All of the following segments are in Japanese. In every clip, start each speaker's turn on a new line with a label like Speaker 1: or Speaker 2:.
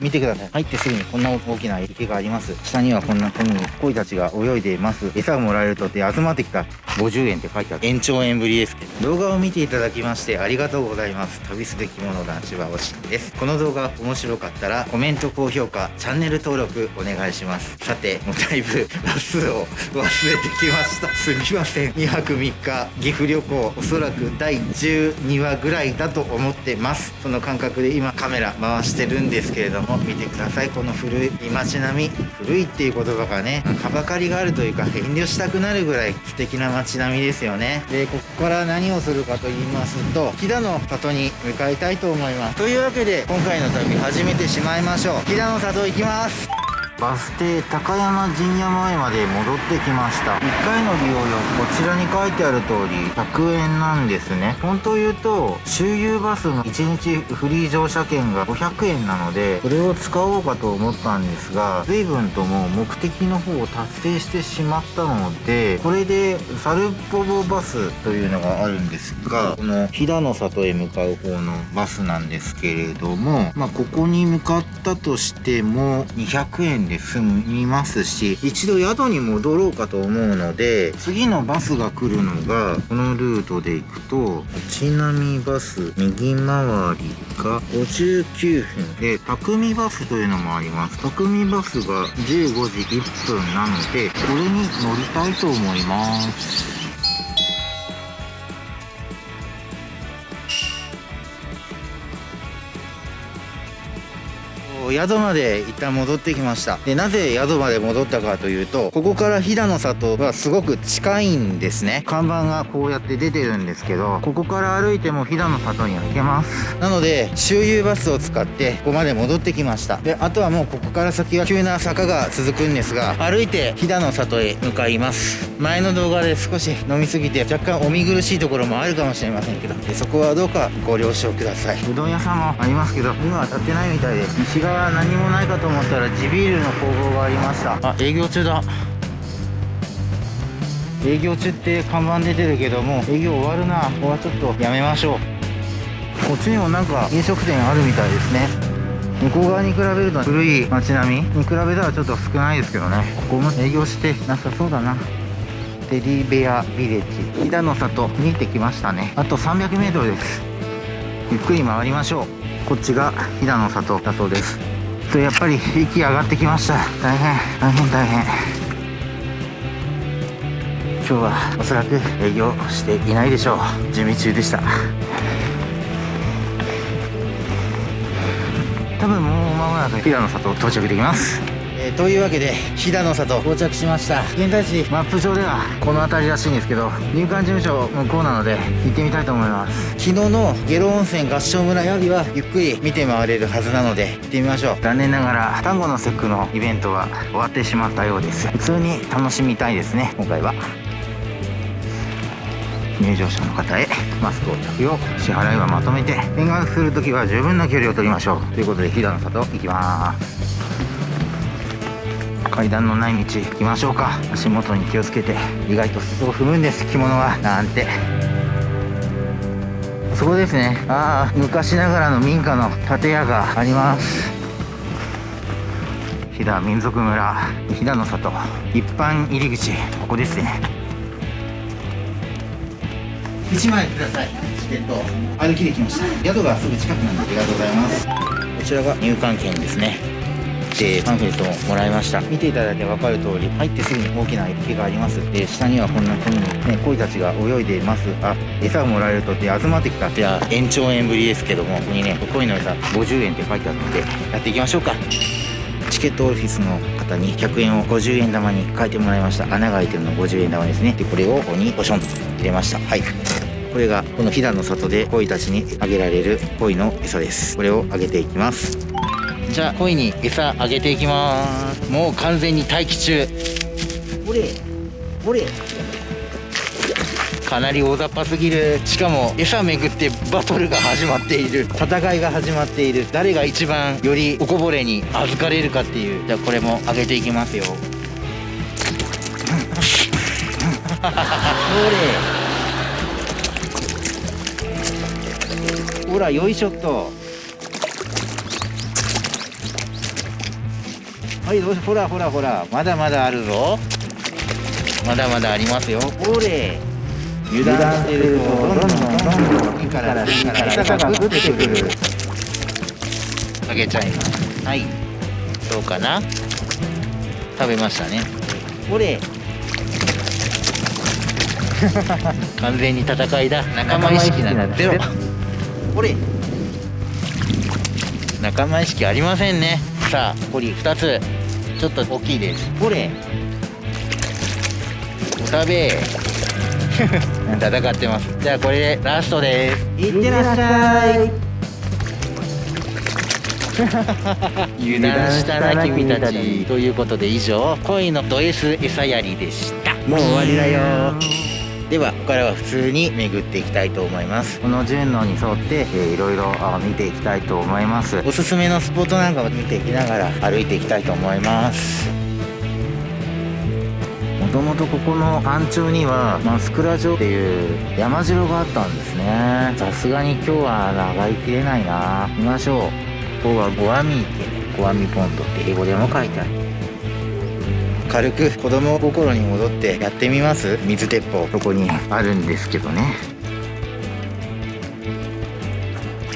Speaker 1: 見てください。入ってすぐにこんな大きな池があります。下にはこんな風に鯉たちが泳いでいます。餌をもらえるとって集まってきた50円って書いてある。延長円ぶりですけど。動画を見ていただきましてありがとうございます。旅すべきもの男子はおしんです。この動画面白かったらコメント、高評価、チャンネル登録お願いします。さて、もうだいぶ話数を忘れてきました。すみません。2泊3日岐阜旅行おそらく第12話ぐらいだと思ってます。その感覚で今カメラ回してるんですけれどもも見てくださいこの古い街並み古いっていう言葉がねはばかりがあるというか遠慮したくなるぐらい素敵な街並みですよね。でここから何をするかと言いますと飛騨の里に向かいたいと思います。というわけで今回の旅始めてしまいましょう。飛騨の里行きます。バス停高山陣屋前まで戻ってきました。1回の利用料こちらに書いてある通り100円なんですね。本当言うと周遊バスの1日フリー乗車券が500円なのでこれを使おうかと思ったんですが随分ともう目的の方を達成してしまったのでこれでサルポボバスというのがあるんですがこの飛騨の里へ向かう方のバスなんですけれどもまあここに向かったとしても200円で済みますし一度宿に戻ろうかと思うので次のバスが来るのがこのルートで行くとちなみバス右回りが59分で匠バスというのもあります。匠バスが15時1分なのでこれに乗りたいと思います。宿まで一旦戻ってきました。でなぜ宿まで戻ったかというとここから飛騨の里はすごく近いんですね。看板がこうやって出てるんですけどここから歩いても飛騨の里には行けます。なので周遊バスを使ってここまで戻ってきました。であとはもうここから先は急な坂が続くんですが歩いて飛騨の里へ向かいます。前の動画で少し飲みすぎて若干お見苦しいところもあるかもしれませんけどでそこはどうかご了承ください。うどん屋さんもありますけど今は立ってないみたいです西側は何もないかと思ったら地ビールの工房がありました。あ営業中だ。営業中って看板出てるけども営業終わるな。ここはちょっとやめましょう。こっちにもなんか飲食店あるみたいですね。向こう側に比べると古い街並み。に比べたらちょっと少ないですけどね。ここも営業してなさそうだな。テディベアビレッジ。飛騨の里見えてきましたね。あと 300m です。ゆっくり回りましょう。こっちが飛騨の里だそうですとやっぱり息上がってきました。大変大変大変。今日はおそらく営業していないでしょう。準備中でした。多分もう間もなく平野里到着できます。えー、というわけで飛騨の里到着しました。現在地マップ上ではこの辺りらしいんですけど入管事務所向こうなので行ってみたいと思います。昨日の下呂温泉合掌村よりはゆっくり見て回れるはずなので行ってみましょう。残念ながら単語の節句のイベントは終わってしまったようです。普通に楽しみたいですね今回は。入場者の方へマスクを着用支払いはまとめて見学するときは十分な距離を取りましょう。ということで飛騨の里行きます階段のない道行きましょうか。足元に気をつけて。意外と裾を踏むんです。着物はなんて。そこですね。ああ昔ながらの民家の建屋があります。飛騨民族村。飛騨の里。一般入り口。ここですね。1枚ください。チケット。歩きできました。宿がすぐ近くなんでありがとうございます。こちらが入館券ですねでパンフレットをもらいました見ていただいて分かる通り入ってすぐに大きな池があります。で下にはこんな風にね鯉たちが泳いでいます。あ餌をもらえるとって集まってきた。じゃあ延長円ぶりですけどもここにね鯉の餌50円って書いてあるのでやっていきましょうか。チケットオフィスの方に100円を50円玉に変えてもらいました。穴が開いてるの50円玉ですね。でこれをここにポションと入れました。はい。これがこの飛騨の里で鯉たちにあげられる鯉の餌です。これをあげていきますじゃあ鯉に餌あげていきます。もう完全に待機中。かなり大雑把すぎる。しかも餌めぐってバトルが始まっている。戦いが始まっている。誰が一番よりおこぼれに預かれるかっていう。じゃあこれもあげていきますよ。ほれ。ほらよいしょっとはいどうしほらほらほら。まだまだあるぞ。まだまだありますよ。ほれ。油断してるとどんどんどんどん次から次から餌が降ってくる。あげちゃいます。はい。どうかな。食べましたね。ほれ。完全に戦いだ。仲間意識ならゼロ。ほれ。仲間意識ありませんね。さあこり2つちょっと大きいです。ほれ。お食べ。戦ってます。じゃあこれでラストです。いってらっしゃい。油断したな君たち。ということで以上。恋のド S 餌やりでした。もう終わりだよここからは普通に巡っていきたいと思います。この順路に沿って、えー、いろいろ見ていきたいと思います。おすすめのスポットなんかを見ていきながら歩いていきたいと思います。もともとここの山頂にはマスクラ城っていう山城があったんですね。さすがに今日は長いきれないな。見ましょう。ここはゴアミ池ゴアミポンドって英語でも書いてある。軽く子供心に戻ってやってみます？水鉄砲。ここにあるんですけどね。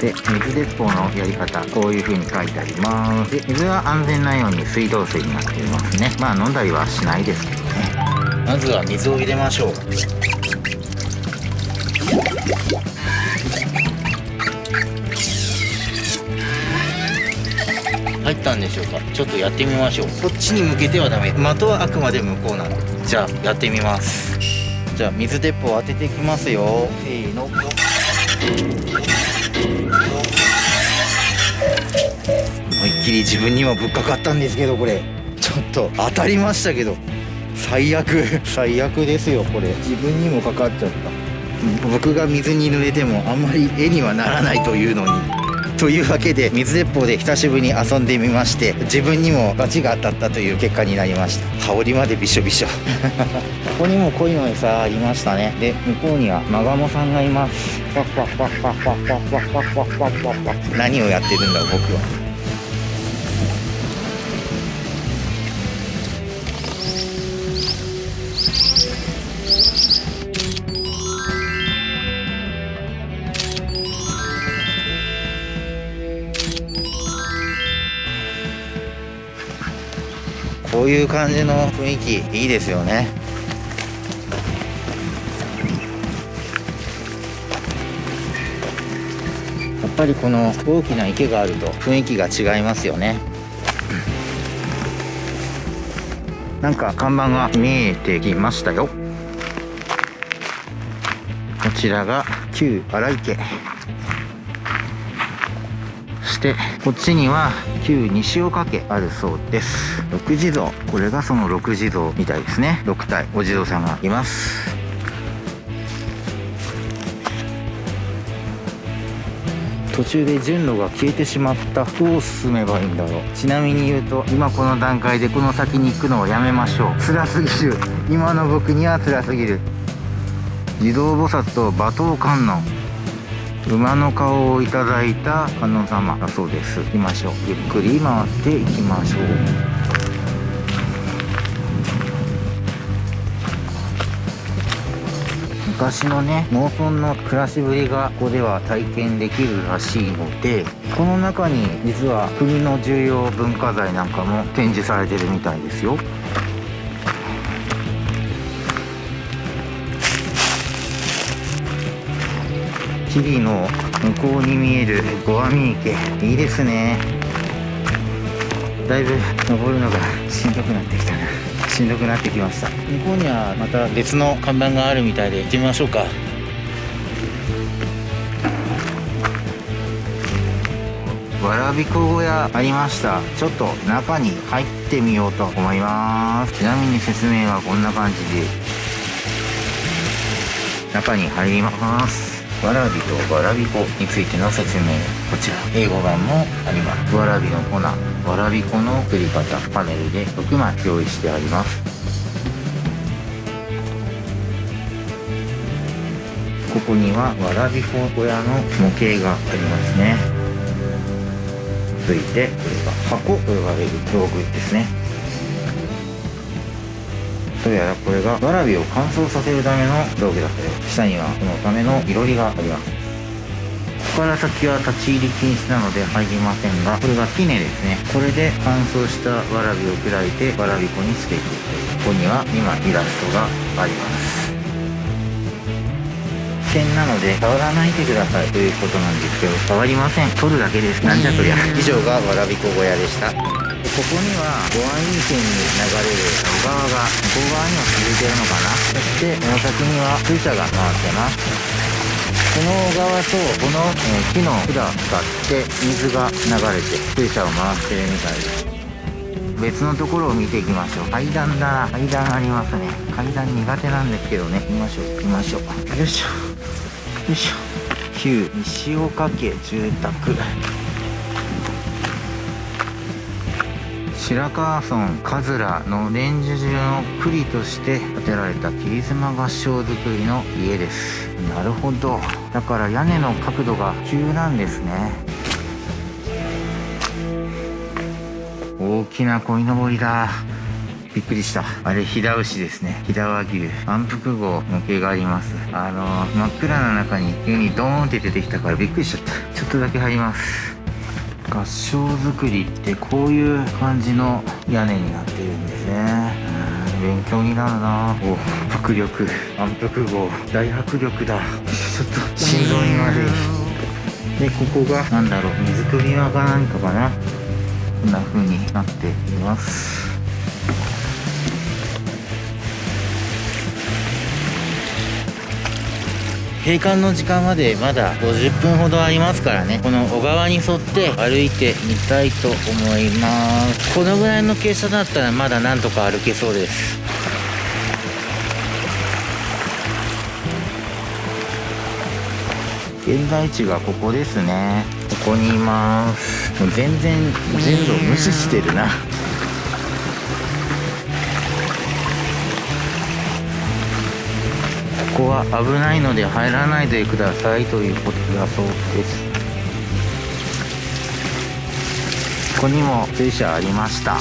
Speaker 1: で水鉄砲のやり方こういう風に書いてあります。で水は安全なように水道水になっていますね。まあ飲んだりはしないですけどね。まずは水を入れましょう入ったんでしょうか？ちょっとやってみましょう。こっちに向けてはダメ。的はあくまで向こうなんでじゃあやってみます。じゃあ水鉄砲当てていきますよ。せーの。思いっきり自分にもぶっかかったんですけどこれ。ちょっと当たりましたけど。最悪。最悪ですよこれ。自分にもかかっちゃった。僕が水に濡れてもあんまり絵にはならないというのにというわけで水鉄砲で久しぶりに遊んでみまして自分にもバチが当たったという結果になりました。羽織までびしょびしょ。ここにも鯉の餌ありましたね。で向こうにはマガモさんがいます。何をやってるんだ僕は。こういう感じの雰囲気いいですよね。やっぱりこの大きな池があると雰囲気が違いますよね。なんか看板が見えてきましたよ。こちらが旧荒池してこっちには旧西岡家あるそうです。六地蔵。これがその六地蔵みたいですね。6体お地蔵さんがいます。途中で順路が消えてしまった。どう進めばいいんだろう。ちなみに言うと今この段階でこの先に行くのをやめましょう。辛すぎる。今の僕には辛すぎる。地蔵菩薩と馬頭観音。馬の顔をいただいた観音様だそうです。行きましょう。ゆっくり回っていきましょう。昔のね農村の暮らしぶりがここでは体験できるらしいのでこの中に実は国の重要文化財なんかも展示されてるみたいですよ。木々の向こうに見えるゴアミ池。いいですね。だいぶ登るのがしんどくなってきたな。しんどくなってきました。向こうにはまた別の看板があるみたいで行ってみましょうか。わらびこ小屋ありました。ちょっと中に入ってみようと思います。ちなみに説明はこんな感じで。中に入ります。わらびとわらび粉についての説明こちら。英語版もあります。わらびの粉わらび粉の作り方パネルで6枚用意してあります。ここにはわらび粉小屋の模型がありますね。続いてこれが箱と呼ばれる道具ですね。どうやらこれがわらびを乾燥させるための道具だったよ。下にはそのためのいろりがあります。ここから先は立ち入り禁止なので入りませんがこれがティネですね。これで乾燥したわらびを砕いてわらび粉にしていくここには今イラストがあります。危険なので触らないでくださいということなんですけど触りません。取るだけです。なんじゃそりゃ。以上がわらび粉小屋でした。ここには五安院線に流れる小川が向こう側には続いてるのかな。そしてこの先には水車が回ってます。この側とこの、え、木の管を使って水が流れて水車を回してるみたいです。別のところを見ていきましょう。階段だ階段ありますね。階段苦手なんですけどね。行きましょう。行きましょう。よいしょ。よいしょ。旧西岡家住宅。白川村桂の伝授中の栗として建てられた切妻合掌造りの家です。なるほど。だから屋根の角度が急なんですね。大きな鯉のぼりだ。びっくりした。あれ飛騨牛ですね。飛騨和牛。安福号模型があります。あの真っ暗な中に急にドーンって出てきたからびっくりしちゃった。ちょっとだけ入ります。合掌造りってこういう感じの屋根になってるんですね。勉強になるな。お迫力。安徳号。大迫力だ。ちょっと心臓に悪い。でここが何だろう。水汲み場か何かかな。こんな風になっています。閉館の時間までまだ50分ほどありますからね。この小川に沿って歩いてみたいと思います。このぐらいの傾斜だったらまだなんとか歩けそうです。現在地がここですね。ここにいます。全然全部無視してるな。ここは危ないので入らないでくださいということだそうです。ここにも水車ありました。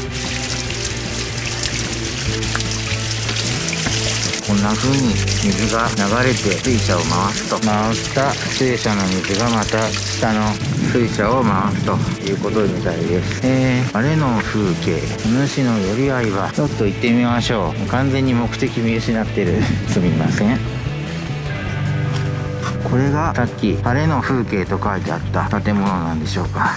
Speaker 1: こんな風に水が流れて水車を回すと。回った水車の水がまた下の水車を回すということみたいです。えー、晴れの風景主の寄り合いはちょっと行ってみましょう。完全に目的見失ってる。すみません。これがさっき晴れの風景と書いてあった建物なんでしょうか。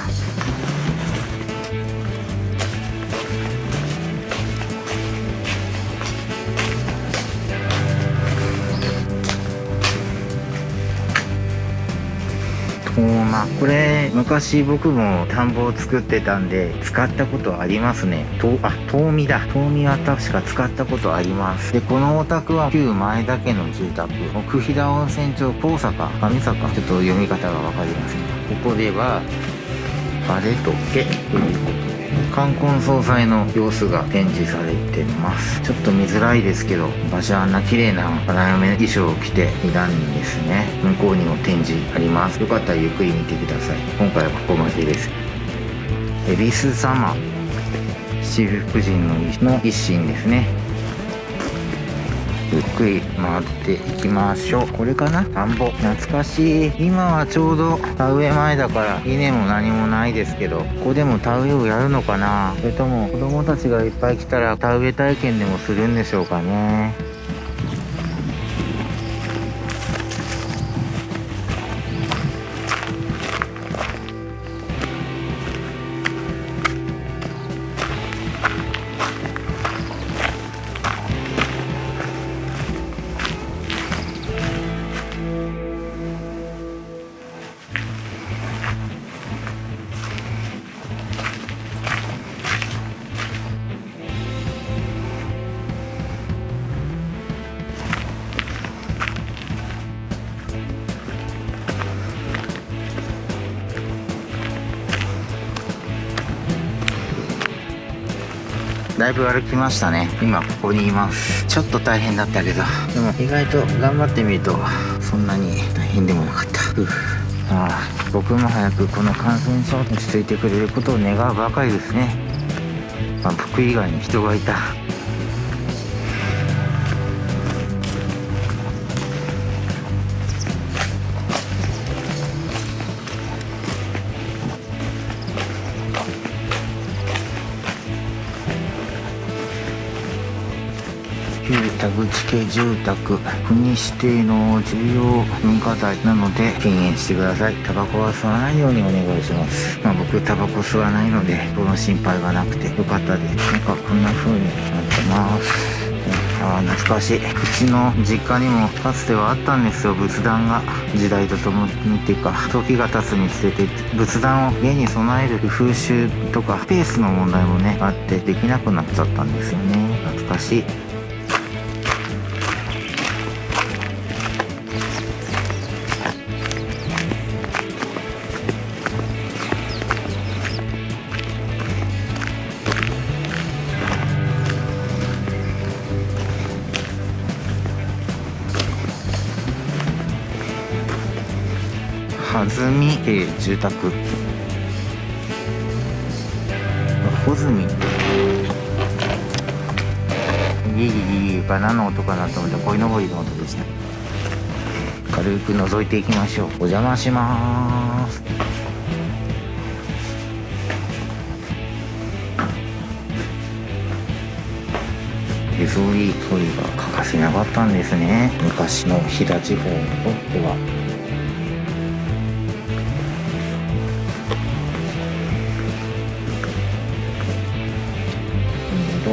Speaker 1: まこれ昔僕も田んぼを作ってたんで使ったことありますね。とあ遠見だ。遠見は確か使ったことあります。でこのお宅は旧前田家の住宅。奥飛騨温泉町高坂上坂。ちょっと読み方が分かりません。ここではバレとけということ冠婚葬祭の様子が展示されてます。ちょっと見づらいですけど私はあんな綺麗な花嫁衣装を着ていたんですね。向こうにも展示あります。よかったらゆっくり見てください。今回はここまでです。恵比寿様。七福神の一心ですね。ゆっくり回っていきましょう。これかな？田んぼ懐かしい。今はちょうど田植え前だから稲も何もないですけどここでも田植えをやるのかな？それとも子供たちがいっぱい来たら田植え体験でもするんでしょうかね？だいぶ歩きましたね。今ここにいます。ちょっと大変だったけど。でも意外と頑張ってみるとそんなに大変でもなかった。ああ僕も早くこの感染症落ち着いてくれることを願うばかりですね、まあ、僕以外に人がいた。田口系住宅国指定の重要文化財なので敬遠してください。タバコは吸わないようにお願いします。まあ僕タバコ吸わないのでその心配がなくてよかったです。なんかこんな風になってます。ああ懐かしい。うちの実家にもかつてはあったんですよ。仏壇が時代とともにっていうか時が経つにつれて仏壇を家に備える風習とかスペースの問題もねあってできなくなっちゃったんですよね。懐かしい。ずみ系住宅。穂積。ギギギギが何の音かなと思ってこいのぼりの音でした。軽く覗いていきましょう。お邪魔します。手ぞり取りが欠かせなかったんですね。昔の飛騨地方にとっては。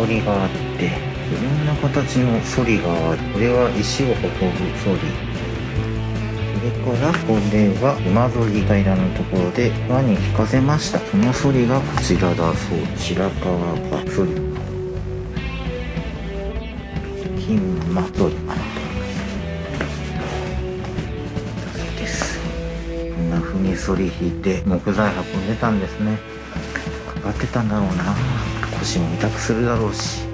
Speaker 1: りがあっていろんな形のソリがある。これは石を運ぶソリそれからこれは馬ぞり平らのところで輪に引かせました。そのソリがこちらだそう。白川がソリ金馬ソリです。こんな風にソリ引いて木材運んでたんですね。かかってたんだろうな。腰も痛くするだろうし。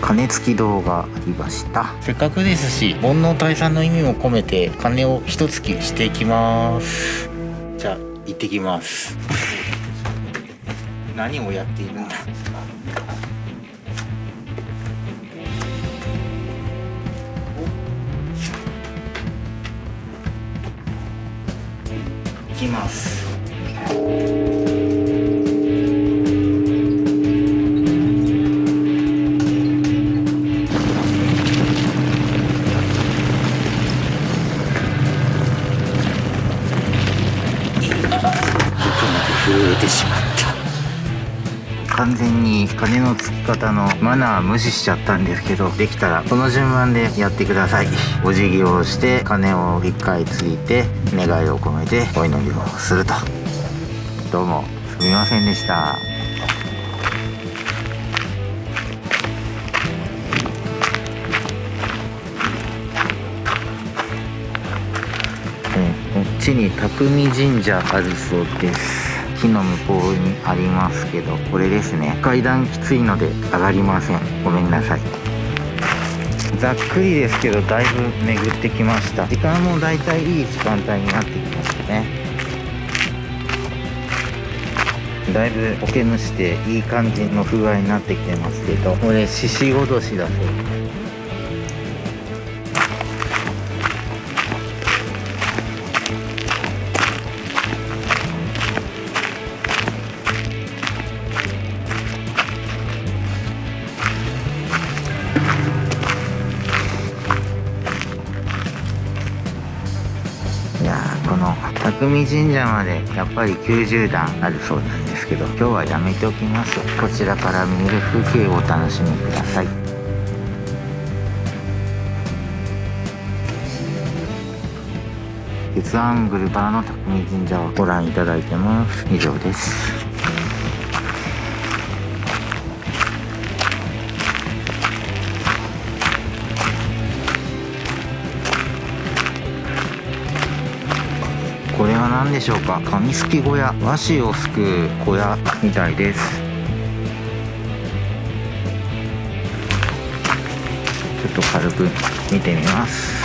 Speaker 1: 鐘付き動画ありました。せっかくですし煩悩退散の意味も込めて鐘を一突きしていきます。じゃあ行ってきます。何をやっているんだ？ますのつき方のマナー無視しちゃったんですけどできたらこの順番でやってください。お辞儀をして鐘を1回ついて願いを込めてお祈りをすると。どうもすみませんでした。こっちに匠神社あるそうです。木の向こうにありますけどこれですね。階段きついので上がりません。ごめんなさい。ざっくりですけどだいぶ巡ってきました。時間もだいたいいい時間帯になってきましたね。だいぶ苔むしていい感じの風合いになってきてますけどこれ獅子おどしだそうです。匠神社までやっぱり90段あるそうなんですけど今日はやめておきます。こちらから見える風景をお楽しみください。鉄アングルからの匠神社をご覧いただいてます。以上です。何でしょうか？紙すき小屋。和紙をすく小屋みたいです。ちょっと軽く見てみます。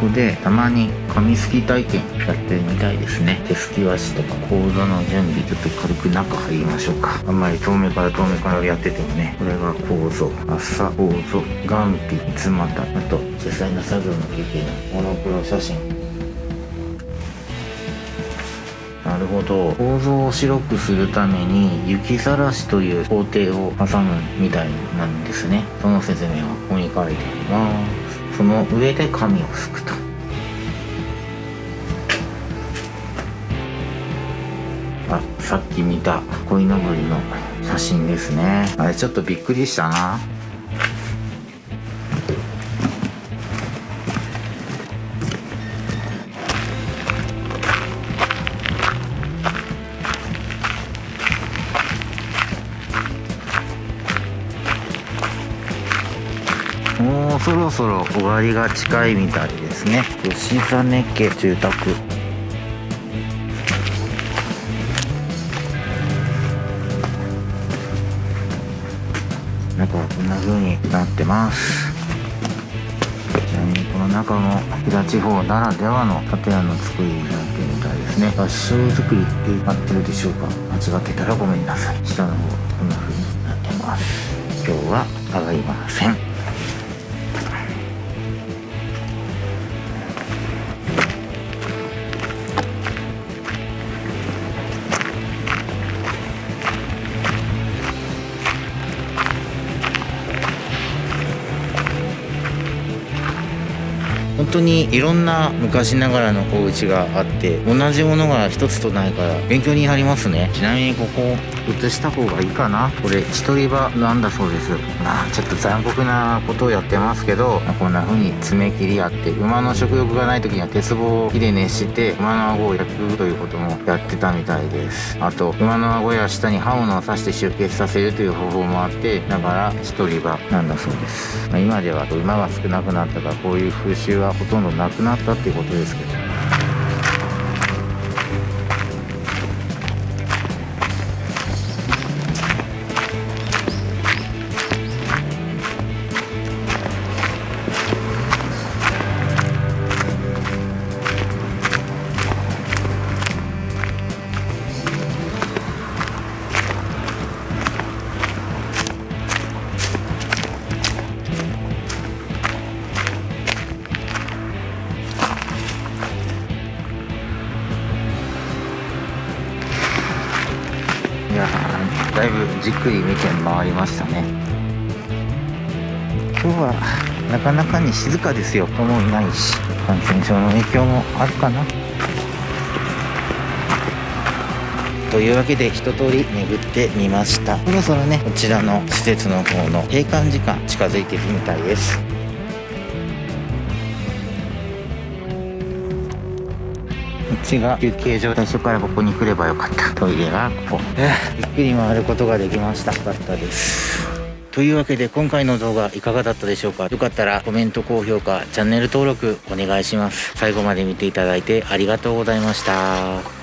Speaker 1: ここでたまに紙すき体験やってるみたいですね。手すき和紙とかコードの準備ちょっと軽く中入りましょうか。あんまり遠目から遠目からやっててもねこれが構造朝構造眼皮三つ股。あと実際の作業の経験のモノクロ写真。なるほど。構造を白くするために雪ざらしという工程を挟むみたいなんですね。その説明はここに書いてあります。その上で紙をすくと。さっき見た鯉のぼりの写真ですね。あれちょっとびっくりしたな。もうそろそろ終わりが近いみたいですね。吉実家住宅。ってます。ちなみにこの中も飛騨地方ならではの建屋の作りになってるみたいですね。合掌造りってなってるでしょうか？間違ってたらごめんなさい。下の方こんな風になってます。今日は上がりません当にいろんな昔ながらの小口があって同じものが一つとないから勉強になりますね。ちなみにここ移した方がいいかな。これ一人場なんだそうです。まあちょっと残酷なことをやってますけどこんな風に爪切りあって馬の食欲がない時には鉄棒を火で熱して馬の顎を焼くということもやってたみたいです。あと馬の顎や下に刃物を刺して出血させるという方法もあってだから一人場なんだそうです、まあ今では馬が少なくなったからこういう風習はほとんどなくなったっていうことですけど。回りましたね。今日はなかなかに静かですよ。人もいないし感染症の影響もあるかな。というわけで一通り巡ってみました。そろそろねこちらの施設の方の閉館時間近づいてるみたいです。ちが休憩所最初からここに来ればよかった。トイレがここ。ゆっくり回ることができました。よかったですというわけで今回の動画いかがだったでしょうか？よかったらコメント高評価チャンネル登録お願いします。最後まで見ていただいてありがとうございました